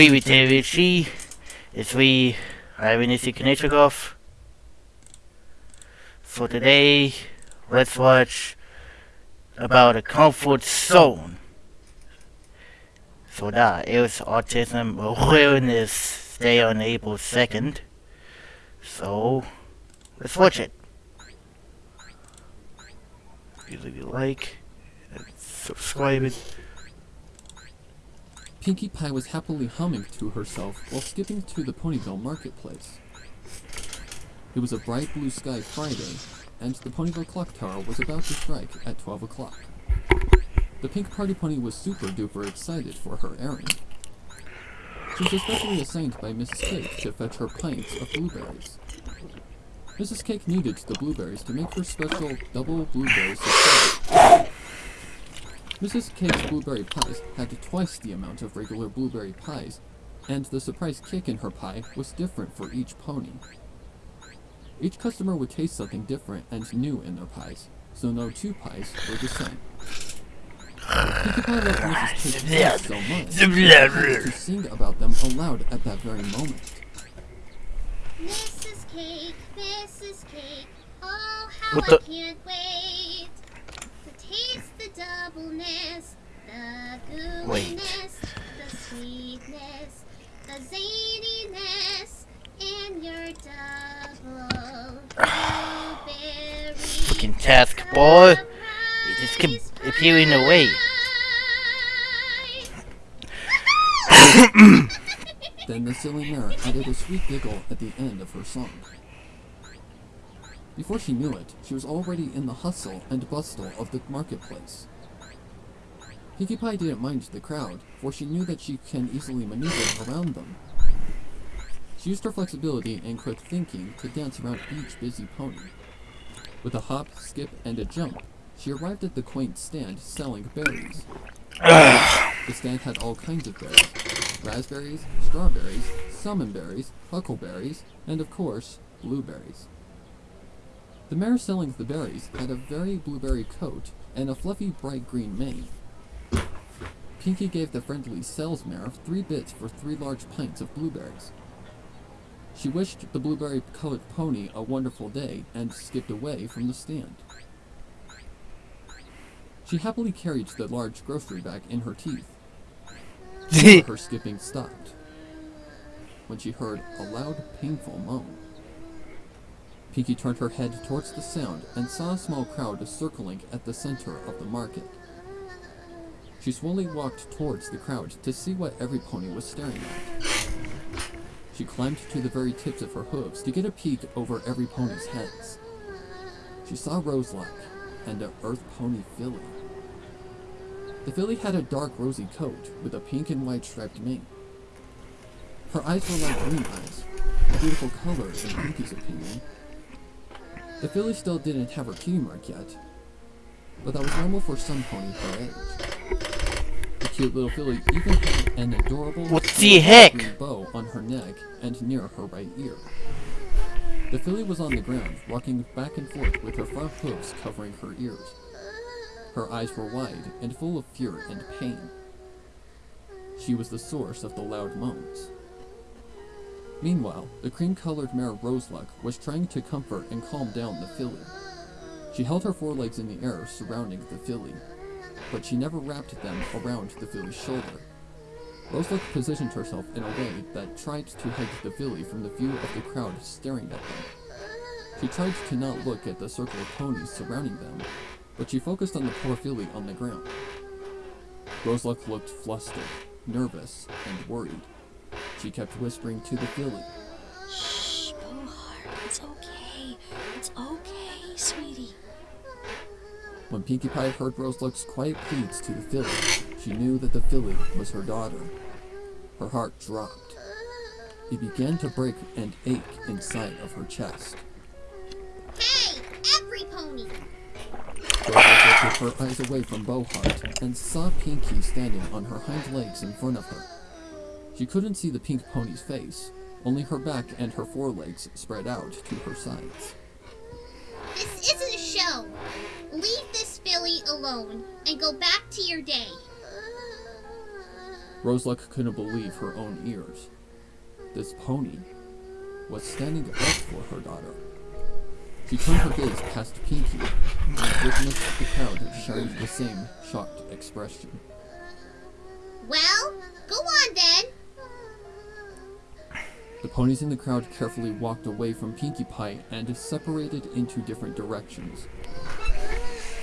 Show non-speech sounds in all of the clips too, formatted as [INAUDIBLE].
Privitévési, it's we have Vinicius Konechnikov. For today, let's watch about a comfort zone. So that is Autism Awareness Day on April 2nd. So, let's watch it. Please leave a like, subscribe it. Pinkie Pie was happily humming to herself while skipping to the Ponyville marketplace. It was a bright blue sky Friday, and the Ponyville clock tower was about to strike at 12 o'clock. The pink party pony was super duper excited for her errand. She was especially assigned by Mrs. Cake to fetch her pints of blueberries. Mrs. Cake needed the blueberries to make her special double blueberry surprise. Mrs. Cake's blueberry pies had twice the amount of regular blueberry pies, and the surprise kick in her pie was different for each pony. Each customer would taste something different and new in their pies, so no two pies were the same. Pinkie Pie loved Mrs. Cake's so much, she to sing about them aloud at that very moment. Mrs. Cake, Mrs. Cake, oh how What I the- can't wait the doubleness, the Wait. gooiness, the sweetness, the zaniness, and your double Fucking task, boy. It just kept appearing away. Then the silly mare added a sweet giggle at the end of her song. Before she knew it, she was already in the hustle and bustle of the marketplace. Pinkie Pie didn't mind the crowd, for she knew that she can easily maneuver around them. She used her flexibility and quick thinking to dance around each busy pony. With a hop, skip, and a jump, she arrived at the quaint stand selling berries. The stand had all kinds of berries. Raspberries, strawberries, salmonberries, huckleberries, and of course, blueberries. The mare selling the berries had a very blueberry coat and a fluffy bright green mane. Pinkie gave the friendly sales mare three bits for three large pints of blueberries. She wished the blueberry colored pony a wonderful day and skipped away from the stand. She happily carried the large grocery bag in her teeth. [LAUGHS] Her skipping stopped when she heard a loud, painful moan. Pinkie turned her head towards the sound and saw a small crowd circling at the center of the market. She slowly walked towards the crowd to see what every pony was staring at. She climbed to the very tips of her hooves to get a peek over every pony's heads. She saw Roseluck and a Earth Pony filly. The filly had a dark rosy coat with a pink and white striped mane. Her eyes were like green eyes, a beautiful color in Pinkie's opinion. The filly still didn't have her cutie mark yet, but that was normal for some pony her age. The cute little filly even had an adorable What the heck? green bow on her neck and near her right ear. The filly was on the ground, rocking back and forth with her front hooves covering her ears. Her eyes were wide and full of fear and pain. She was the source of the loud moans. Meanwhile, the cream-colored mare Roseluck was trying to comfort and calm down the filly. She held her forelegs in the air surrounding the filly, but she never wrapped them around the filly's shoulder. Roseluck positioned herself in a way that tried to hide the filly from the view of the crowd staring at them. She tried to not look at the circle of ponies surrounding them, but she focused on the poor filly on the ground. Roseluck looked flustered, nervous, and worried. She kept whispering to the filly. Shh, Bowheart, it's okay. It's okay, sweetie. When Pinkie Pie heard Roseluck's quiet pleads to the filly, she knew that the filly was her daughter. Her heart dropped. It began to break and ache inside of her chest. Hey, every pony! Roseluck lifted her eyes away from Bowheart and saw Pinkie standing on her hind legs in front of her. She couldn't see the pink pony's face, only her back and her forelegs spread out to her sides. This isn't a show. Leave this filly alone and go back to your day. Roseluck couldn't believe her own ears. This pony was standing up for her daughter. She turned her gaze past Pinkie and witnessed the crowd sharing the same shocked expression. Well, go on then. Ponies in the crowd carefully walked away from Pinkie Pie and separated into different directions.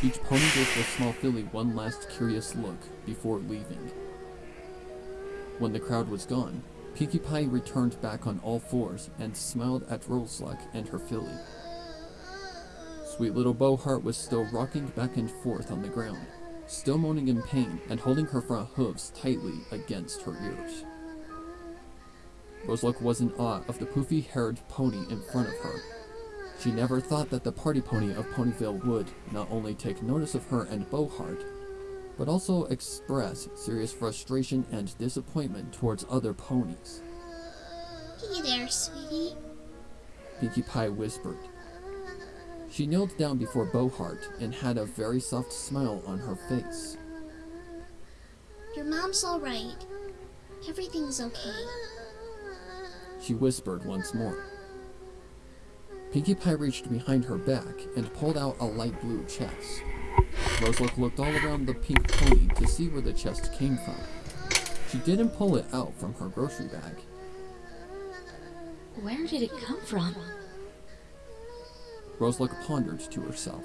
Each pony gave the small filly one last curious look before leaving. When the crowd was gone, Pinkie Pie returned back on all fours and smiled at Roseluck and her filly. Sweet little Bowheart was still rocking back and forth on the ground, still moaning in pain and holding her front hooves tightly against her ears. Roseluck was in awe of the poofy haired pony in front of her. She never thought that the party pony of Ponyville would not only take notice of her and Bowheart, but also express serious frustration and disappointment towards other ponies. Hey there, sweetie. Pinkie Pie whispered. She knelt down before Bowheart and had a very soft smile on her face. Your mom's alright. Everything's okay. She whispered once more. Pinkie Pie reached behind her back and pulled out a light blue chest. Roseluck looked all around the pink pony to see where the chest came from. She didn't pull it out from her grocery bag. Where did it come from? Roseluck pondered to herself.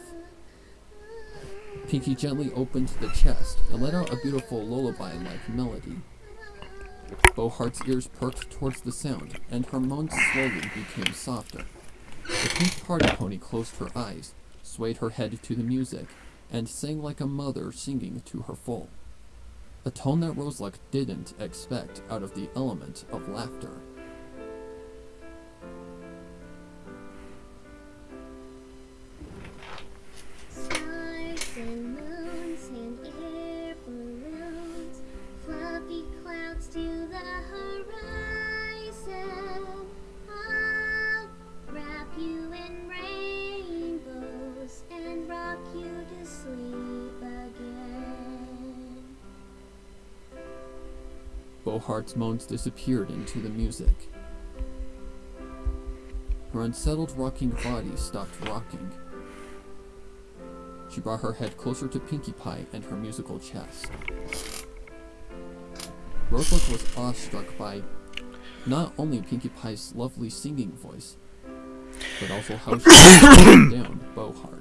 Pinkie gently opened the chest and let out a beautiful lullaby-like melody. Bowheart's ears perked towards the sound, and her moans slowly became softer. The pink party pony closed her eyes, swayed her head to the music, and sang like a mother singing to her foal. A tone that Roseluck didn't expect out of the element of laughter. Bowheart's moans disappeared into the music. Her unsettled rocking body stopped rocking. She brought her head closer to Pinkie Pie and her musical chest. Roseluck was awestruck by not only Pinkie Pie's lovely singing voice, but also how she [COUGHS] down Bowheart.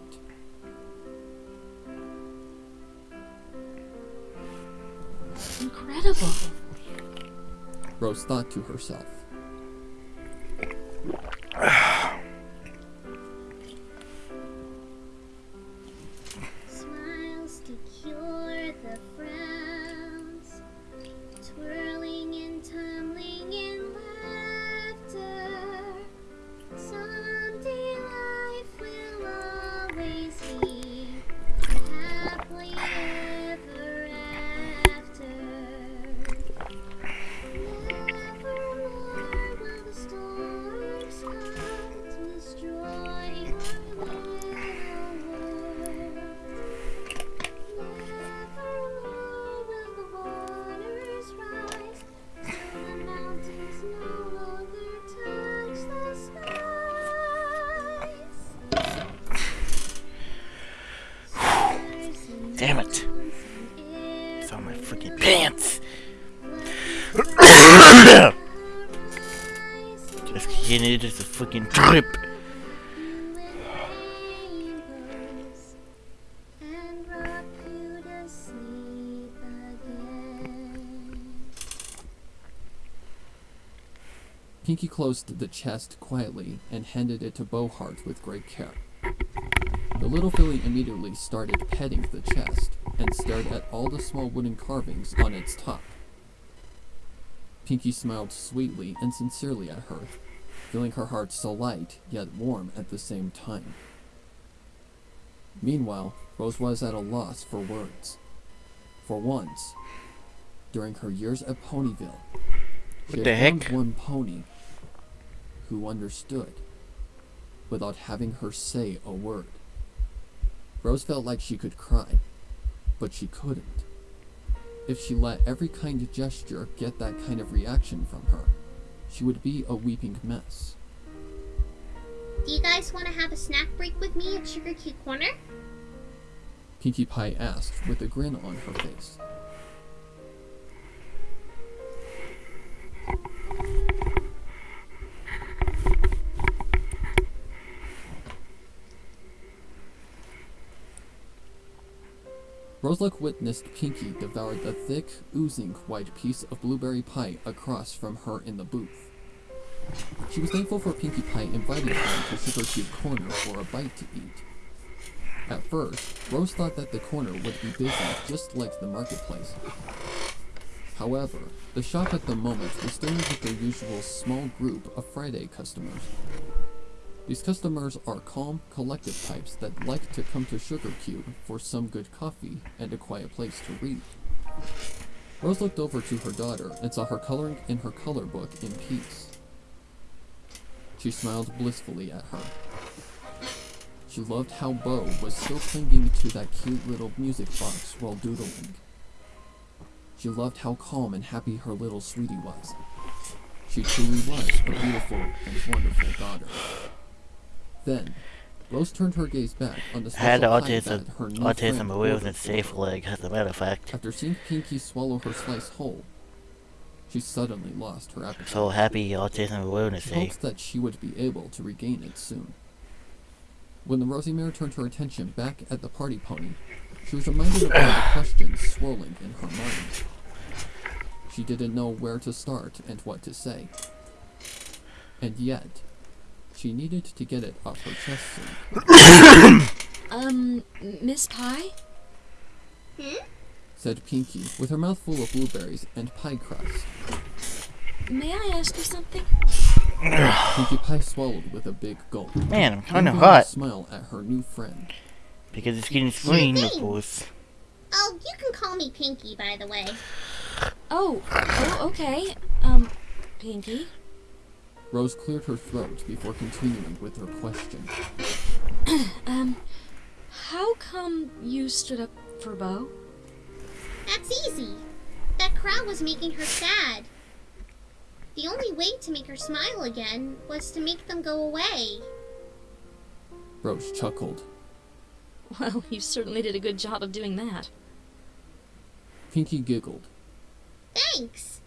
Rose thought to herself. Pinkie closed the chest quietly and handed it to Bowheart with great care. The little filly immediately started petting the chest and stared at all the small wooden carvings on its top. Pinkie smiled sweetly and sincerely at her, feeling her heart so light yet warm at the same time. Meanwhile, Rose was at a loss for words. For once, during her years at Ponyville, she What the had heck? one pony who understood without having her say a word. Rose felt like she could cry, but she couldn't. if she let every kind of gesture get that kind of reaction from her, she would be a weeping mess. Do you guys want to have a snack break with me at Sugar Cube Corner? Pinkie Pie asked with a grin on her face. Roseluck witnessed Pinkie devour the thick, oozing white piece of blueberry pie across from her in the booth. She was thankful for Pinkie Pie inviting her to Cube Corner for a bite to eat. At first, Rose thought that the corner would be busy just like the marketplace. However, the shop at the moment was dealing with their usual small group of Friday customers. These customers are calm, collected types that like to come to Sugar Cube for some good coffee and a quiet place to read. Rose looked over to her daughter and saw her coloring in her color book in peace. She smiled blissfully at her. She loved how Bo was still clinging to that cute little music box while doodling. She loved how calm and happy her little sweetie was. She truly was a beautiful and wonderful daughter. Then, Rose turned her gaze back on the Had autism, that her new autism friend away with its safe leg, as a matter of fact. After seeing Pinkie swallow her slice whole, she suddenly lost her appetite. So happy Autism Awareness She hoped that she would be able to regain it soon. When the Rosie Mare turned her attention back at the party pony, she was reminded of all the [COUGHS] questions swirling in her mind. She didn't know where to start and what to say. And yet, she needed to get it off her chest soon, Um, Miss Pie? Hmm? Said Pinkie, with her mouth full of blueberries and pie crust. May I ask you something? [COUGHS] Pinkie Pie swallowed with a big gulp. Man, I'm kinda hot. smile at her new friend. Because it's getting screen, of course. Oh, you can call me Pinkie, by the way. Oh, oh, okay. Um, Pinkie? Rose cleared her throat before continuing with her question. [CLEARS THROAT] Um, how come you stood up for Bo? That's easy. That crowd was making her sad. The only way to make her smile again was to make them go away. Rose chuckled. Well, you certainly did a good job of doing that. Pinkie giggled. Thanks.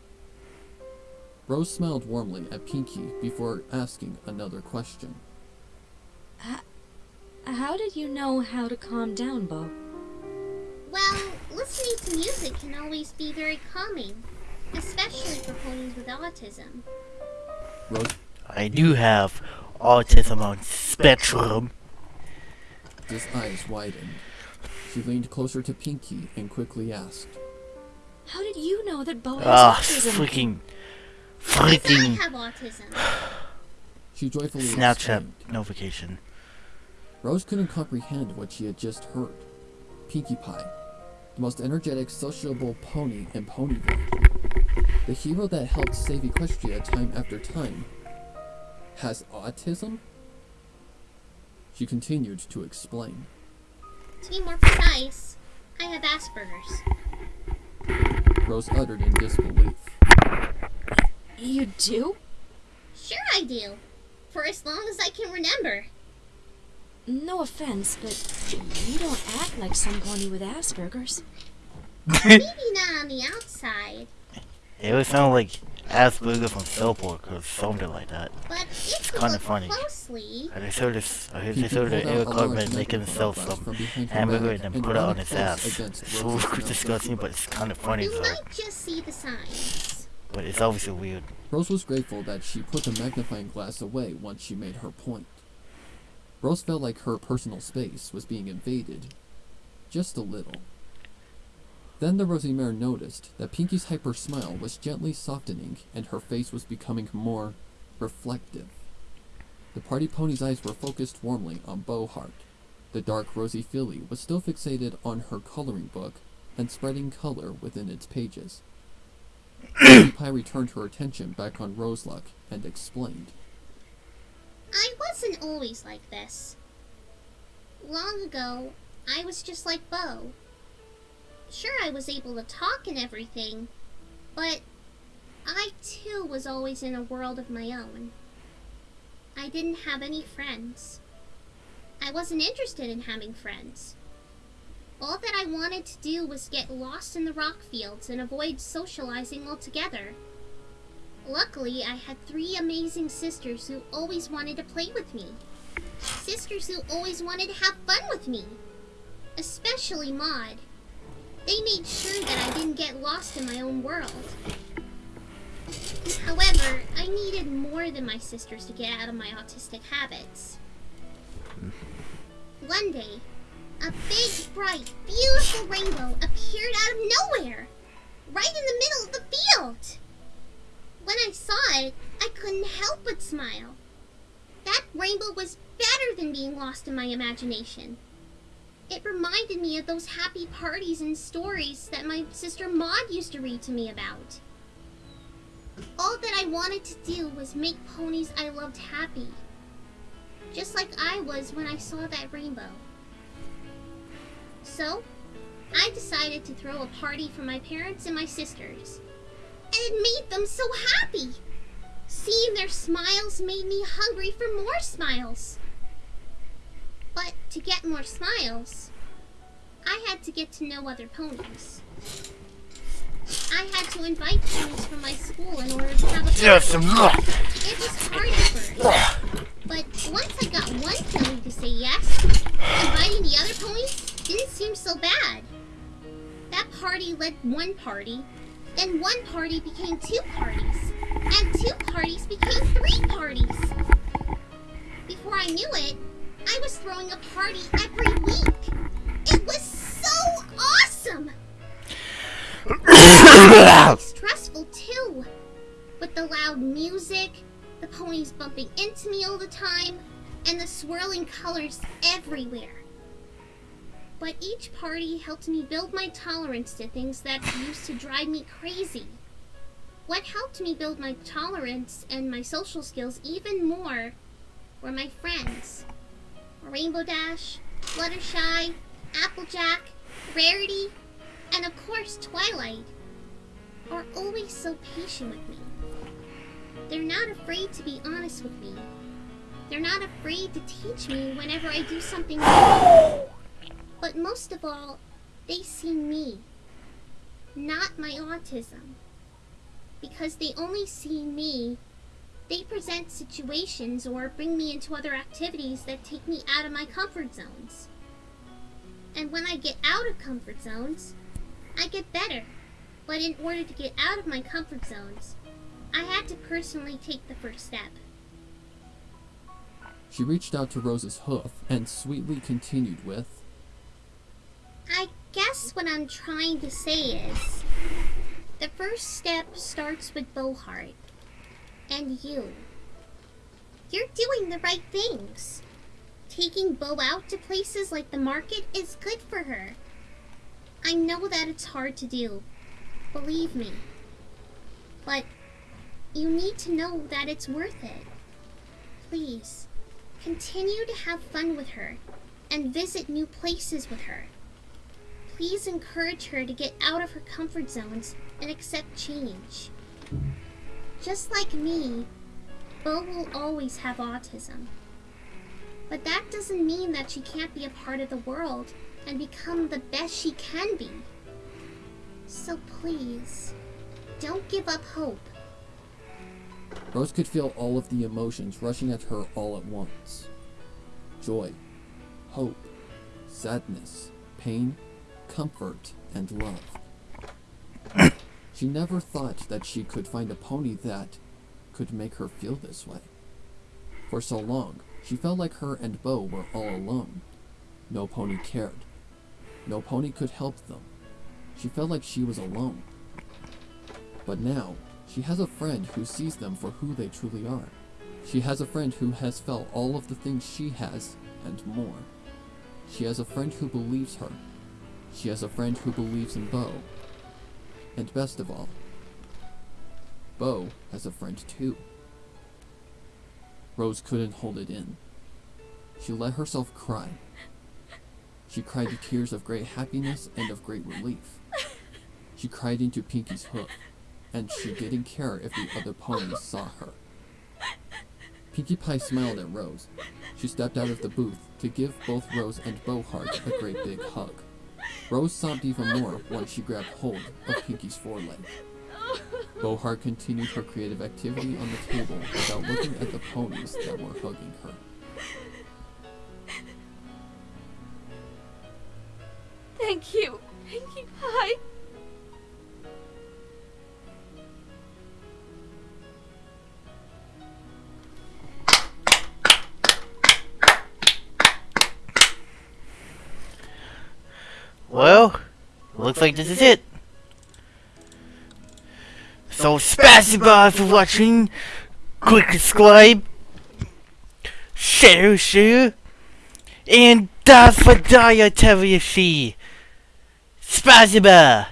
Rose smiled warmly at Pinkie before asking another question. How did you know how to calm down, Bo? Well, listening to music can always be very calming, especially for ponies with autism. Rose I do have autism on spectrum. His eyes widened. She leaned closer to Pinkie and quickly asked, How did you know that Bo has Ah, autism? freaking, Yes, I freaking have autism. [SIGHS] She joyfully Snapchat exclaimed. notification. Rose couldn't comprehend what she had just heard. Pinkie Pie, the most energetic, sociable pony in Ponyville, the hero that helped save Equestria time after time, has autism? She continued to explain. To be more precise, I have Asperger's. Rose uttered in disbelief. You do? Sure I do. For as long as I can remember. No offense, but you don't act like some pony with Asperger's. Maybe not on the outside, It would sound like Asperger from Cellport or something like that. but if you kinda funny. closely, I just heard this, I heard Pinkie this heard pulled Eric out a large Cartman making himself some from hamburger and then put it on his close ass. against It's so [LAUGHS] disgusting, but it's kind of funny you though. might just see the signs. But it's obviously weird. Rose was grateful that she put the magnifying glass away once she made her point. Rose felt like her personal space was being invaded. Just a little. Then the Rosie Mare noticed that Pinkie's hyper smile was gently softening and her face was becoming more reflective. The party pony's eyes were focused warmly on Bowheart. The dark rosy filly was still fixated on her coloring book and spreading color within its pages. Pinkie Pie returned her attention back on Roseluck and explained. I wasn't always like this. Long ago, I was just like Bo. Sure, I was able to talk and everything, but I too was always in a world of my own. I didn't have any friends. I wasn't interested in having friends. All that I wanted to do was get lost in the rock fields and avoid socializing altogether. Luckily, I had three amazing sisters who always wanted to play with me. Sisters who always wanted to have fun with me. Especially Maud. They made sure that I didn't get lost in my own world. However, I needed more than my sisters to get out of my autistic habits. One day, a big, bright, beautiful rainbow appeared out of nowhere, right in the middle of the field. When I saw it, I couldn't help but smile. That rainbow was better than being lost in my imagination. It reminded me of those happy parties and stories that my sister Maud used to read to me about. All that I wanted to do was make ponies I loved happy. Just like I was when I saw that rainbow. So, I decided to throw a party for my parents and my sisters. And it made them so happy! Seeing their smiles made me hungry for more smiles. But to get more smiles, I had to get to know other ponies. I had to invite ponies from my school in order to have a Yes, party. mwah. It was hard at first. But once I got one pony to say yes, inviting the other ponies didn't seem so bad. That party led one party, then one party became two parties, and two parties became three parties. Before I knew it, I was throwing a party every week. It was so awesome! [COUGHS] stressful too. With the loud music, the ponies bumping into me all the time, and the swirling colors everywhere. But each party helped me build my tolerance to things that used to drive me crazy. What helped me build my tolerance and my social skills even more were my friends. Rainbow Dash, Fluttershy, Applejack, Rarity, and of course Twilight are always so patient with me. They're not afraid to be honest with me. They're not afraid to teach me whenever I do something wrong. But most of all, they see me, not my autism. Because they only see me, they present situations or bring me into other activities that take me out of my comfort zones. And when I get out of comfort zones, I get better. But in order to get out of my comfort zones, I had to personally take the first step. She reached out to Rose's hoof and sweetly continued with, I guess what I'm trying to say is the first step starts with Bowheart and you. You're doing the right things. Taking Bo out to places like the market is good for her. I know that it's hard to do. Believe me. But you need to know that it's worth it. Please, continue to have fun with her and visit new places with her. Please encourage her to get out of her comfort zones and accept change. Just like me, Bo will always have autism. But that doesn't mean that she can't be a part of the world and become the best she can be. So please, don't give up hope. Rose could feel all of the emotions rushing at her all at once joy, hope, sadness, pain, comfort, and love. [COUGHS] she never thought that she could find a pony that could make her feel this way. For so long, she felt like her and Bo were all alone. No pony cared. No pony could help them. She felt like she was alone. But now, she has a friend who sees them for who they truly are. She has a friend who has felt all of the things she has, and more. She has a friend who believes her. She has a friend who believes in Bo. And best of all, Bo has a friend too. Rose couldn't hold it in. She let herself cry. She cried tears of great happiness and of great relief. She cried into Pinkie's hoof, and she didn't care if the other ponies saw her. Pinkie Pie smiled at Rose. She stepped out of the booth to give both Rose and Bowheart a great big hug. Rose sobbed even more once she grabbed hold of Pinkie's foreleg. Bowheart continued her creative activity on the table without looking at the ponies that were hugging her. Thank you, Pinkie Pie. Well, looks like this is it. So spasiba for watching. Click subscribe. Share, share. And das for dietary Spasiba.